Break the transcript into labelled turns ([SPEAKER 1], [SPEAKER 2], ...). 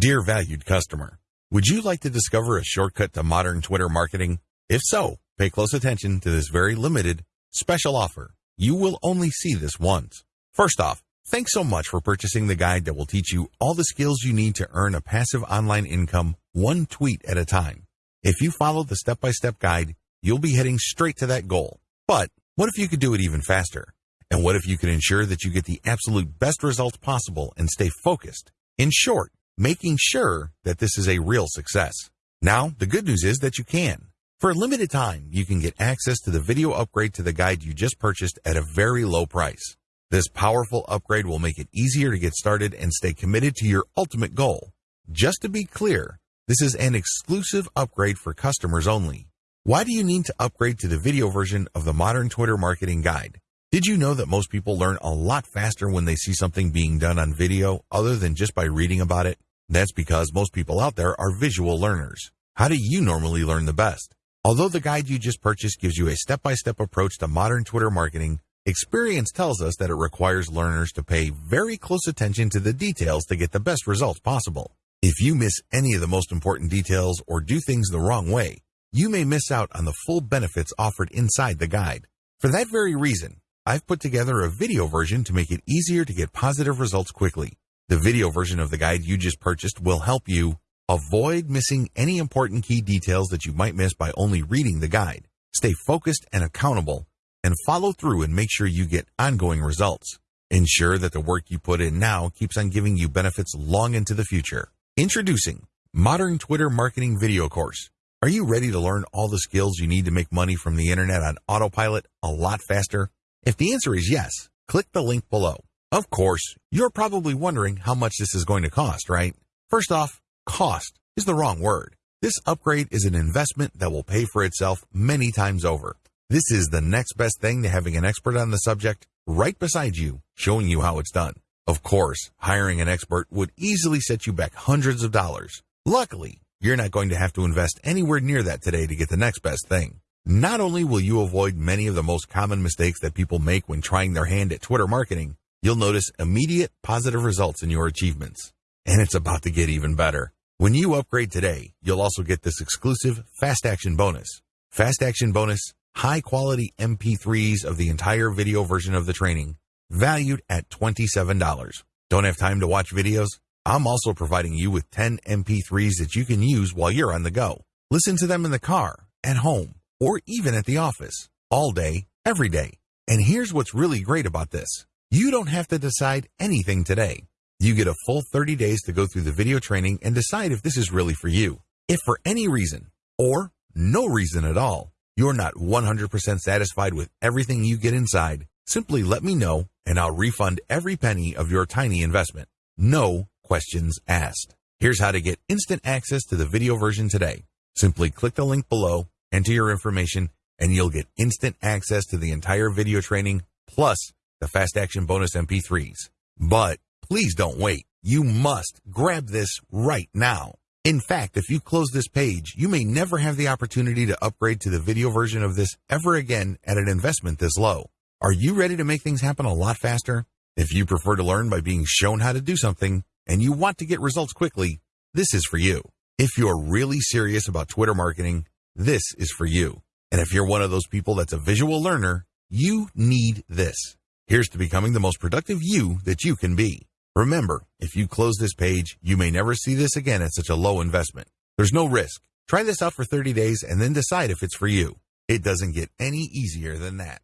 [SPEAKER 1] Dear valued customer, would you like to discover a shortcut to modern Twitter marketing? If so, pay close attention to this very limited special offer. You will only see this once. First off, thanks so much for purchasing the guide that will teach you all the skills you need to earn a passive online income one tweet at a time. If you follow the step-by-step guide, you'll be heading straight to that goal. But what if you could do it even faster? And what if you could ensure that you get the absolute best results possible and stay focused? In short, making sure that this is a real success. Now, the good news is that you can. For a limited time, you can get access to the video upgrade to the guide you just purchased at a very low price. This powerful upgrade will make it easier to get started and stay committed to your ultimate goal. Just to be clear, this is an exclusive upgrade for customers only. Why do you need to upgrade to the video version of the Modern Twitter Marketing Guide? Did you know that most people learn a lot faster when they see something being done on video other than just by reading about it? That's because most people out there are visual learners. How do you normally learn the best? Although the guide you just purchased gives you a step-by-step approach to modern Twitter marketing, experience tells us that it requires learners to pay very close attention to the details to get the best results possible. If you miss any of the most important details or do things the wrong way, you may miss out on the full benefits offered inside the guide. For that very reason, I've put together a video version to make it easier to get positive results quickly. The video version of the guide you just purchased will help you avoid missing any important key details that you might miss by only reading the guide. Stay focused and accountable and follow through and make sure you get ongoing results. Ensure that the work you put in now keeps on giving you benefits long into the future. Introducing Modern Twitter Marketing Video Course. Are you ready to learn all the skills you need to make money from the internet on autopilot a lot faster? If the answer is yes, click the link below. Of course, you're probably wondering how much this is going to cost, right? First off, cost is the wrong word. This upgrade is an investment that will pay for itself many times over. This is the next best thing to having an expert on the subject right beside you, showing you how it's done. Of course, hiring an expert would easily set you back hundreds of dollars. Luckily, you're not going to have to invest anywhere near that today to get the next best thing. Not only will you avoid many of the most common mistakes that people make when trying their hand at Twitter marketing, you'll notice immediate positive results in your achievements. And it's about to get even better. When you upgrade today, you'll also get this exclusive Fast Action bonus. Fast Action bonus, high quality MP3s of the entire video version of the training, valued at $27. Don't have time to watch videos? I'm also providing you with 10 MP3s that you can use while you're on the go. Listen to them in the car, at home, or even at the office, all day, every day. And here's what's really great about this. You don't have to decide anything today. You get a full 30 days to go through the video training and decide if this is really for you. If for any reason, or no reason at all, you're not 100% satisfied with everything you get inside, simply let me know and I'll refund every penny of your tiny investment. No questions asked. Here's how to get instant access to the video version today. Simply click the link below, enter your information, and you'll get instant access to the entire video training plus the Fast Action Bonus MP3s. But please don't wait. You must grab this right now. In fact, if you close this page, you may never have the opportunity to upgrade to the video version of this ever again at an investment this low. Are you ready to make things happen a lot faster? If you prefer to learn by being shown how to do something and you want to get results quickly, this is for you. If you're really serious about Twitter marketing, this is for you. And if you're one of those people that's a visual learner, you need this. Here's to becoming the most productive you that you can be. Remember, if you close this page, you may never see this again at such a low investment. There's no risk. Try this out for 30 days and then decide if it's for you. It doesn't get any easier than that.